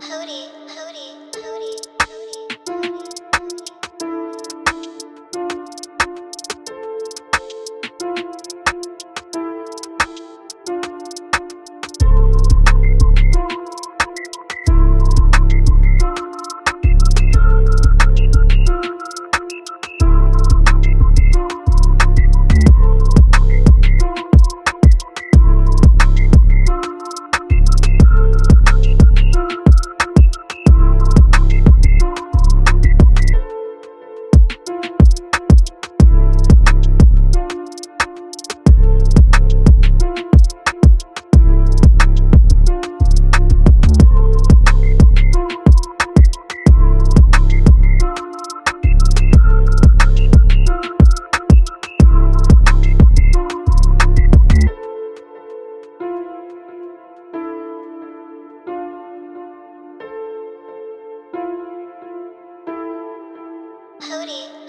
Pody. Hootie.